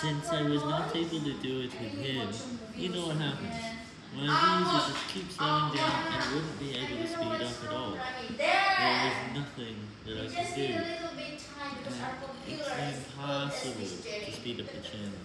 since I was not able to do it with him, you know what happens. One of these it just keep slowing down and wouldn't be able to speed up at all. There was nothing that I could do. It's impossible to speed up the channel